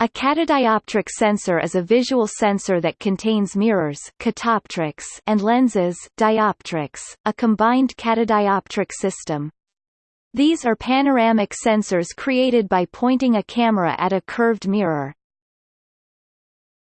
A catadioptric sensor is a visual sensor that contains mirrors catoptrics and lenses dioptrics, a combined catadioptric system. These are panoramic sensors created by pointing a camera at a curved mirror.